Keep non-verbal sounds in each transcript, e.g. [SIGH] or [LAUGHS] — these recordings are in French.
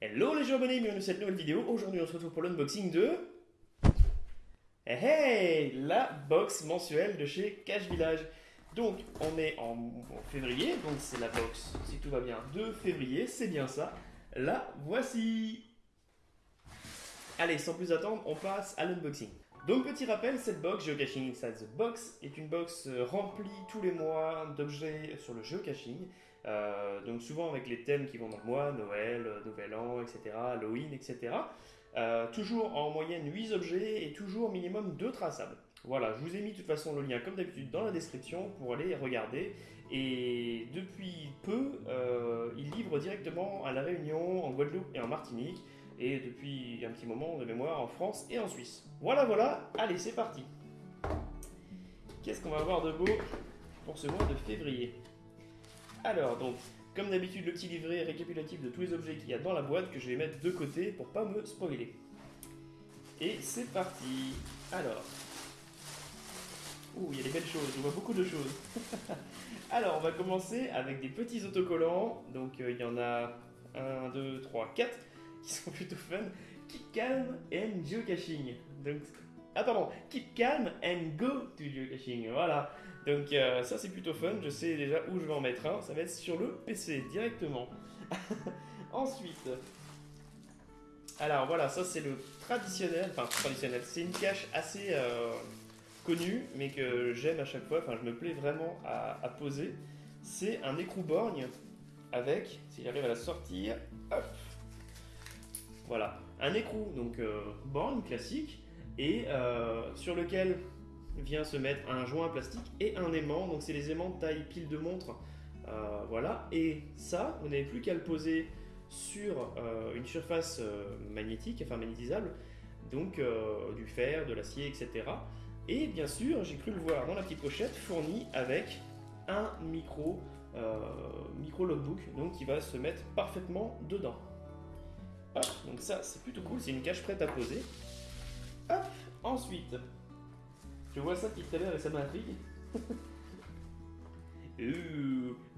Hello les jeux abonnés, bienvenue dans cette nouvelle vidéo. Aujourd'hui on se retrouve pour l'unboxing de... Hey, hey La box mensuelle de chez Cash Village. Donc on est en, en février, donc c'est la box, si tout va bien, de février, c'est bien ça. La voici Allez, sans plus attendre, on passe à l'unboxing. Donc petit rappel, cette box Geocaching Inside the Box est une box euh, remplie tous les mois d'objets sur le geocaching. Euh, donc souvent avec les thèmes qui vont dans le mois, Noël, euh, Nouvel An, etc., Halloween, etc. Toujours en moyenne 8 objets et toujours minimum 2 traçables. Voilà, je vous ai mis de toute façon le lien comme d'habitude dans la description pour aller regarder. Et depuis peu, euh, ils livrent directement à La Réunion, en Guadeloupe et en Martinique. Et depuis un petit moment de mémoire en France et en Suisse. Voilà, voilà, allez, c'est parti. Qu'est-ce qu'on va avoir de beau pour ce mois de février? Alors, donc, comme d'habitude, le petit livret récapitulatif de tous les objets qu'il y a dans la boîte que je vais mettre de côté pour pas me spoiler. Et c'est parti. Alors. Ouh, il y a des belles choses, je vois beaucoup de choses. [LAUGHS] Alors, on va commencer avec des petits autocollants. Donc, euh, il y en a 1, 2, 3, 4 qui sont plutôt fun. Keep calm and geocaching. Donc, ah keep calm and go to geocaching. Voilà. Donc euh, ça c'est plutôt fun. Je sais déjà où je vais en mettre un. Ça va être sur le PC directement. [LAUGHS] Ensuite, alors voilà, ça c'est le traditionnel. Enfin traditionnel. C'est une cache assez euh, connue, mais que j'aime à chaque fois. Enfin, je me plais vraiment à, à poser. C'est un écrou borgne avec, si j'arrive à la sortir, hop, voilà, un écrou, donc euh, borne classique, et euh, sur lequel vient se mettre un joint plastique et un aimant. Donc c'est les aimants de taille pile de montre. Euh, voilà, et ça, vous n'avez plus qu'à le poser sur une surface magnétique, enfin magnétisable, donc du fer, de l'acier, etc. Et bien sûr, j'ai cru le voir dans la petite pochette, fourni avec un micro, micro logbook, donc qui va se mettre parfaitement dedans. Donc ça c'est plutôt cool, c'est une cache prête à poser. Hop, ensuite, je vois ça à l'heure et ça m'intrigue.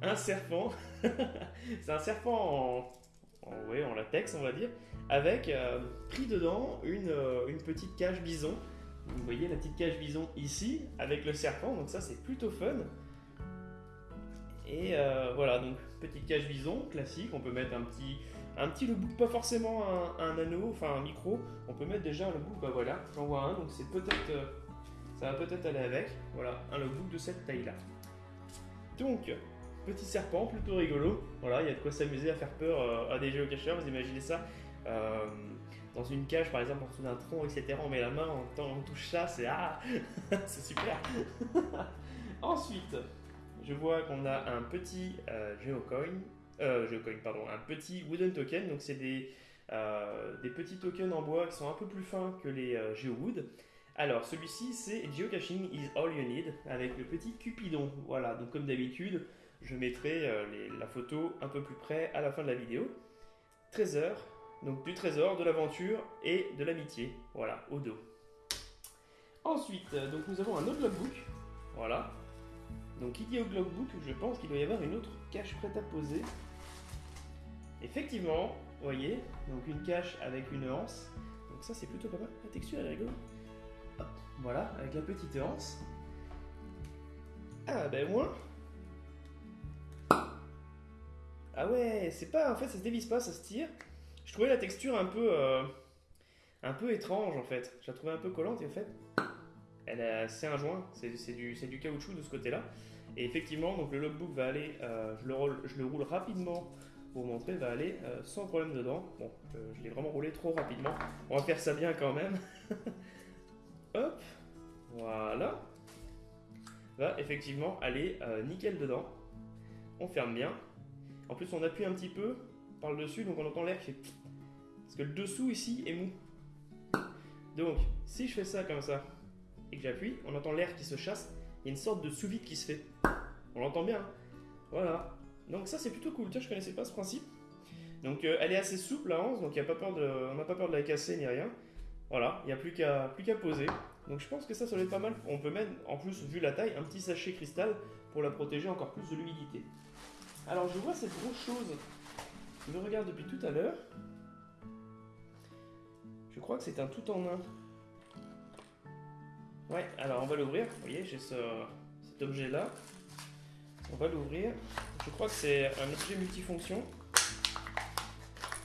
Un serpent, [LAUGHS] c'est un serpent en, latex on va dire, avec euh, pris dedans euh, une petite cage bison. Vous voyez la petite cage bison ici avec le serpent, donc ça c'est plutôt fun. Et euh, voilà, donc petite cage bison classique, on peut mettre un petit, un petit logbook, pas forcément un, anneau, enfin un micro, on peut mettre déjà un logbook, bah voilà, j'en vois un, donc c'est peut-être, euh, ça va peut-être aller avec, voilà, un logbook de cette taille-là. Donc, petit serpent, plutôt rigolo, voilà, il y a de quoi s'amuser à faire peur euh, à des géocacheurs, vous imaginez ça dans une cage par exemple en dessous d'un tronc, etc. On met la main, on touche ça, c'est ah, [LAUGHS] c'est super. [LAUGHS] Ensuite, je vois qu'on a un petit euh, geocoin, euh, geocoin, pardon, un petit wooden token. Donc c'est des, euh, des petits tokens en bois qui sont un peu plus fins que les geowood. Alors celui-ci c'est geocaching is all you need avec le petit cupidon. Voilà, donc comme d'habitude, je mettrai la photo un peu plus près à la fin de la vidéo. Trésor, donc du trésor, de l'aventure et de l'amitié. Voilà, au dos. Ensuite, donc nous avons un autre logbook. Voilà, donc il y a au logbook, je pense qu'il doit y avoir une autre cache prête à poser. Effectivement, vous voyez, donc une cache avec une anse. Donc ça c'est plutôt pas mal. La texture est rigolote. Hop, voilà, avec la petite anse. Ah ben moi. Ah ouais, c'est pas, en fait ça se dévisse pas, ça se tire. Je trouvais la texture un peu, euh, un peu étrange en fait. Je la trouvais un peu collante et en fait, c'est un joint, c'est du, caoutchouc de ce côté-là. Et effectivement, donc le logbook va aller, euh, je, le roule, rapidement pour vous montrer, va aller euh, sans problème dedans. Bon, euh, je l'ai vraiment roulé trop rapidement. On va faire ça bien quand même. [LAUGHS] Hop, voilà. Va effectivement aller nickel dedans. On ferme bien. En plus, on appuie un petit peu par le dessus, donc on entend l'air qui fait. Parce que le dessous ici est mou. Donc, si je fais ça comme ça et que j'appuie, on entend l'air qui se chasse. Il y a une sorte de sous-vide qui se fait. On l'entend bien. hein. Voilà. Donc ça c'est plutôt cool. Tiens, je connaissais pas ce principe. Donc euh, elle est assez souple la hanse, donc y a pas peur de, on n'a pas peur de la casser ni rien. Voilà, il n'y a plus qu'à qu'à poser. Donc je pense que ça, ça doit être pas mal. On peut mettre, en plus, vu la taille, un petit sachet cristal pour la protéger encore plus de l'humidité. Alors je vois cette grosse chose qui me regarde depuis tout à l'heure. Je crois que c'est un tout en un. Ouais, alors on va l'ouvrir. Vous voyez, j'ai ce, cet objet-là. On va l'ouvrir. Je crois que c'est un objet multifonction.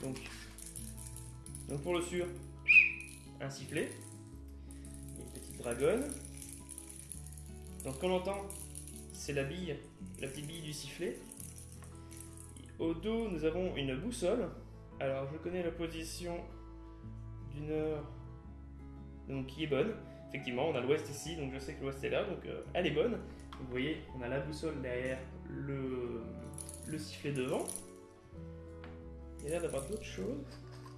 Donc, donc pour le sûr, un sifflet. Une petite dragonne. Donc ce qu'on entend, c'est la bille, la petite bille du sifflet. Au dos, nous avons une boussole. Alors je connais la position d'une heure donc qui est bonne. Effectivement, on a l'ouest ici, donc je sais que l'ouest est là, donc euh, elle est bonne. vous voyez, on a la boussole derrière le, le sifflet devant. Il y a d'avoir d'autres choses.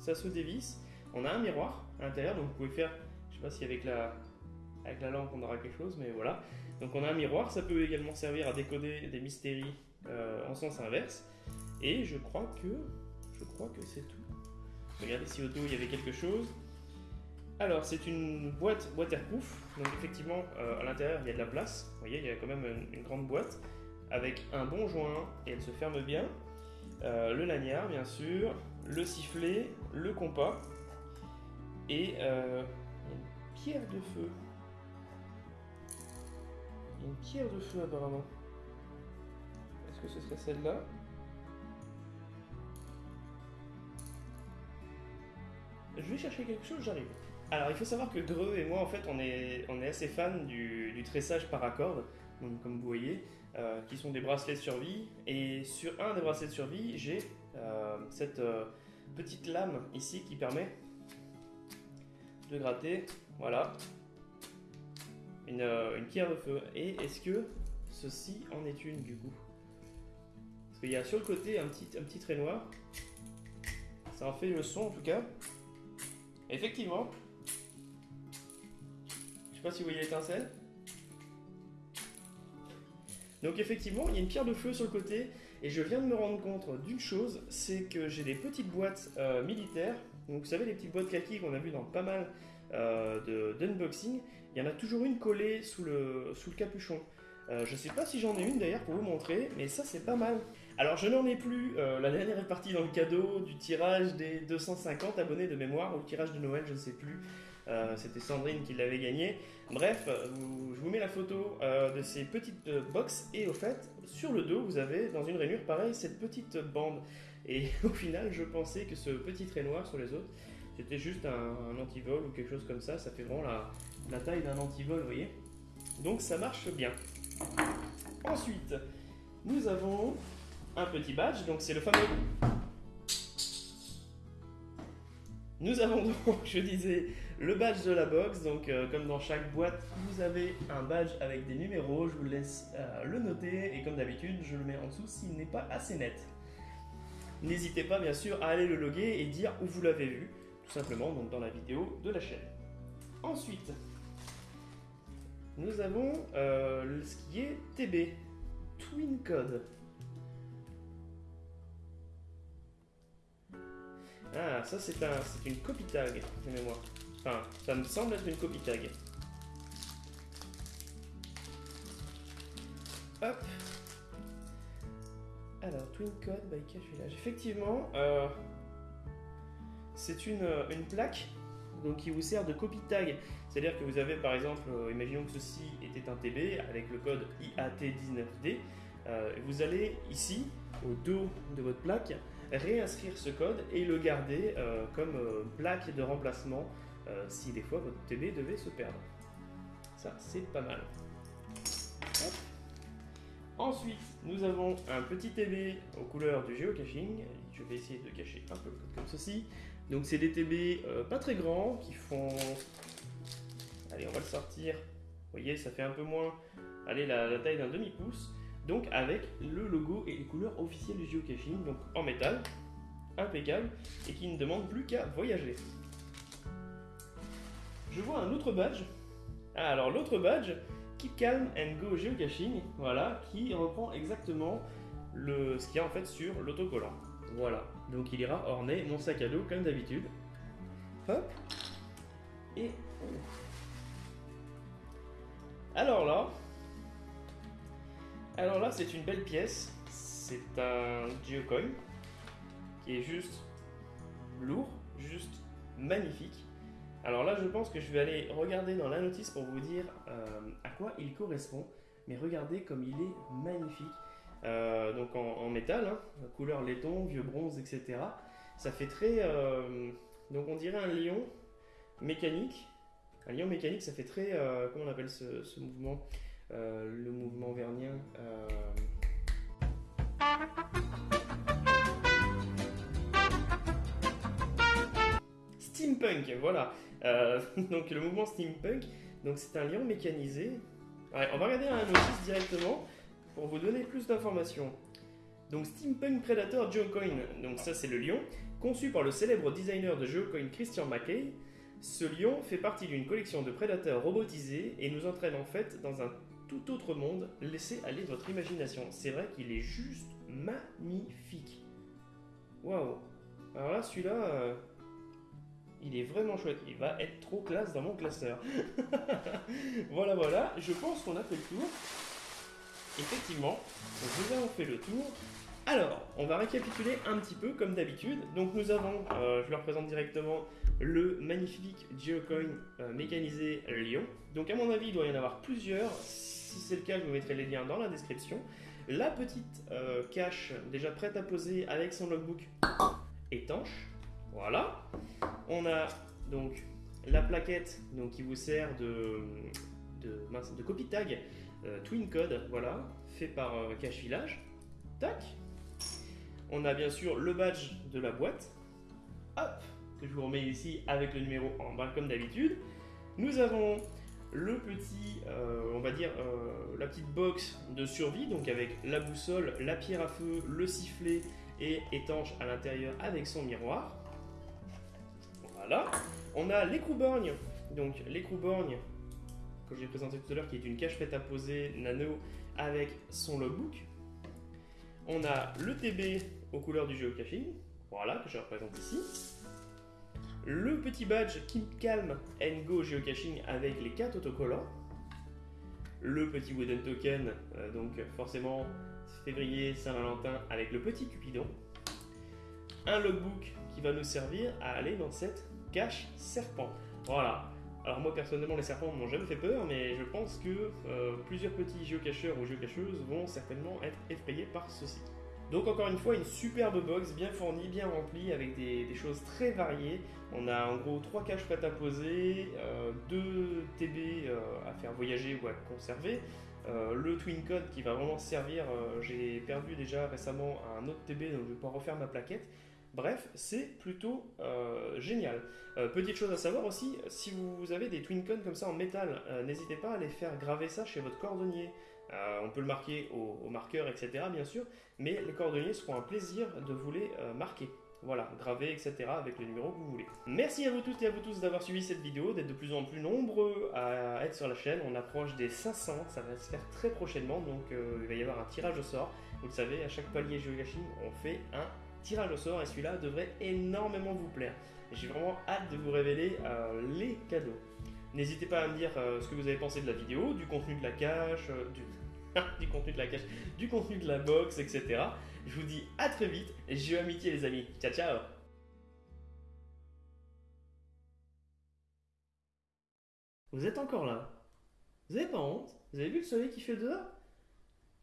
Ça se dévisse. On a un miroir à l'intérieur, donc vous pouvez faire, je sais pas si avec la, avec la lampe on aura quelque chose, mais voilà. Donc on a un miroir, ça peut également servir à décoder des mystéries euh, en sens inverse. Et je crois que, je crois que c'est tout. Regardez si au dos il y avait quelque chose. Alors, c'est une boîte waterproof. Donc, effectivement, euh, à l'intérieur, il y a de la place. Vous voyez, il y a quand même une, grande boîte avec un bon joint et elle se ferme bien. Euh, le laniard, bien sûr, le sifflet, le compas et euh, une pierre de feu. Une pierre de feu, apparemment. Est-ce que ce serait celle-là? Je vais chercher quelque chose, j'arrive. Alors, il faut savoir que Greux et moi, en fait, on est, assez fans du, tressage par accord, comme vous voyez, euh, qui sont des bracelets de survie. Et sur un des bracelets de survie, j'ai euh, cette euh, petite lame ici qui permet de gratter, voilà, une, pierre de feu. Et est-ce que ceci en est une, du coup? Parce qu'il y a sur le côté un petit, un petit trait noir. Ça en fait le son, en tout cas. Effectivement, si vous voyez l'étincelle. Donc effectivement, il y a une pierre de feu sur le côté et je viens de me rendre compte d'une chose, c'est que j'ai des petites boîtes euh, militaires. Donc vous savez les petites boîtes kaki qu'on a vu dans pas mal euh, d'unboxing, il y en a toujours une collée sous le, sous le capuchon. Euh, je sais pas si j'en ai une d'ailleurs pour vous montrer, mais ça c'est pas mal. Alors je n'en ai plus, euh, la dernière est partie dans le cadeau du tirage des 250 abonnés de mémoire, ou le tirage de Noël, je ne sais plus. Euh, c'était Sandrine qui l'avait gagné. Bref, je vous mets la photo euh, de ces petites euh, box et au fait, sur le dos, vous avez dans une rainure pareil cette petite bande. Et [LAUGHS] au final, je pensais que ce petit trait noir sur les autres, c'était juste un, antivol ou quelque chose comme ça. Ça fait vraiment la, la taille d'un antivol, vous voyez. Donc ça marche bien. Ensuite, nous avons un petit badge. Donc c'est le fameux Nous avons donc, [LAUGHS] je disais, le badge de la box. Donc, euh, comme dans chaque boîte, vous avez un badge avec des numéros. Je vous laisse euh, le noter. Et comme d'habitude, je le mets en dessous s'il n'est pas assez net. N'hésitez pas, bien sûr, à aller le loguer et dire où vous l'avez vu. Tout simplement, donc dans la vidéo de la chaîne. Ensuite, nous avons euh, ce qui est TB, Twin Code. Ah, ça c'est un, une copie tag de mémoire. Enfin, ça me semble être une copie tag. Hop. Alors, Twin Code by Cache Village. Effectivement, euh, c'est une, une, plaque donc, qui vous sert de copie tag. C'est-à-dire que vous avez par exemple, euh, imaginons que ceci était un TB avec le code IAT19D. Euh, vous allez ici, au dos de votre plaque, réinscrire ce code et le garder euh, comme euh, plaque de remplacement euh, si des fois votre TB devait se perdre. Ça, c'est pas mal. Ensuite, nous avons un petit TB aux couleurs du géocaching. Je vais essayer de cacher un peu comme ceci. Donc, c'est des TB pas très grands qui font. Allez, on va le sortir. Vous voyez, ça fait un peu moins. Allez, la taille d'un demi-pouce donc avec le logo et les couleurs officielles du geocaching, donc en métal, impeccable, et qui ne demande plus qu'à voyager. Je vois un autre badge. Ah, alors l'autre badge, Keep Calm and Go Geocaching, voilà, qui reprend exactement le, ce qu'il y a en fait sur l'autocollant. Voilà, donc il ira orner mon sac à dos comme d'habitude. Hop. Et... Alors là, alors là, c'est une belle pièce. C'est un geocoin qui est juste lourd, juste magnifique. Alors là, je pense que je vais aller regarder dans la notice pour vous dire euh, à quoi il correspond. Mais regardez comme il est magnifique. Euh, donc en, métal, hein, couleur laiton, vieux bronze, etc. Ça fait très... euh, donc on dirait un lion mécanique. Un lion mécanique, ça fait très... comment on appelle ce, mouvement? Le mouvement vernien. euh, Steampunk, voilà. Euh, [LAUGHS] donc le mouvement steampunk, donc c'est un lion mécanisé. On va regarder un notice directement pour vous donner plus d'informations. Donc Steampunk Predator Geocoin, donc ça c'est le lion, conçu par le célèbre designer de Geocoin Christian McKay. Ce lion fait partie d'une collection de prédateurs robotisés et nous entraîne en fait dans un tout autre monde. Laissez aller votre imagination. C'est vrai qu'il est juste magnifique. Waouh. Alors là, celui-là, euh, il est vraiment chouette. Il va être trop classe dans mon classeur. [LAUGHS] voilà, voilà. Je pense qu'on a fait le tour. Effectivement, nous avons fait le tour. Alors, on va récapituler un petit peu comme d'habitude. Donc nous avons, euh, je le représente directement, le magnifique Geocoin euh, mécanisé Lion. Donc à mon avis, il doit y en avoir plusieurs. Si c'est le cas, je vous mettrai les liens dans la description. La petite euh, cache déjà prête à poser avec son logbook étanche. Voilà. On a donc la plaquette qui vous sert de, de, copie tag euh, Twin Code, voilà, fait par Cache Village. Tac. On a bien sûr le badge de la boîte. Hop, que je vous remets ici avec le numéro en bas comme d'habitude. Nous avons le petit, euh, on va dire, euh, la petite box de survie, donc avec la boussole, la pierre à feu, le sifflet et étanche à l'intérieur avec son miroir. Voilà. On a l'écrou-borgne, donc l'écrou-borgne que j'ai présenté tout à l'heure, qui est une cache faite à poser nano avec son logbook. On a le TB aux couleurs du geocaching, voilà, que je représente ici. Le petit badge Keep Calm and Go Geocaching avec les 4 autocollants. Le petit Wooden Token, euh, donc forcément février Saint-Valentin avec le petit Cupidon. Un logbook qui va nous servir à aller dans cette cache serpent. Voilà. Alors moi personnellement les serpents m'ont jamais fait peur, mais je pense que euh, plusieurs petits géocacheurs ou géocacheuses vont certainement être effrayés par ceci. Donc encore une fois, une superbe box bien fournie, bien remplie, avec des, choses très variées. On a en gros trois caches prêtes à poser, euh, deux TB euh, à faire voyager ou à conserver, euh, le Twin Code qui va vraiment servir. euh, J'ai perdu déjà récemment un autre TB, donc je vais pas refaire ma plaquette. Bref, c'est plutôt euh, génial. Euh, petite chose à savoir aussi, si vous avez des Twin Codes comme ça en métal, euh, n'hésitez pas à les faire graver ça chez votre cordonnier. Euh, on peut le marquer au, marqueur, etc. bien sûr, mais les cordonniers seront un plaisir de vous les euh, marquer. Voilà, graver, etc. avec le numéro que vous voulez. Merci à vous tous et à vous tous d'avoir suivi cette vidéo, d'être de plus en plus nombreux à être sur la chaîne. On approche des 500, ça va se faire très prochainement, donc euh, il va y avoir un tirage au sort. Vous le savez, à chaque palier géocaching, on fait un tirage au sort et celui-là devrait énormément vous plaire. J'ai vraiment hâte de vous révéler les cadeaux. N'hésitez pas à me dire euh, ce que vous avez pensé de la vidéo, du contenu de la cache, euh, du... [LAUGHS] du contenu de la cache, du contenu de la box, etc. Je vous dis à très vite, j'ai amitié les amis. Ciao ciao Vous êtes encore là? Vous avez pas honte? Vous avez vu le soleil qui fait dehors?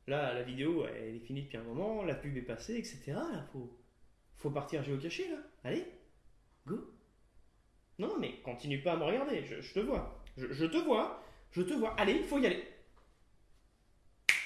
Là, la vidéo, elle est finie depuis un moment, la pub est passée, etc. Là, faut, faut partir géocacher, là. Allez, go. Non, mais continue pas à me regarder, je, je te vois. Je, je te vois, je te vois. Allez, il faut y aller.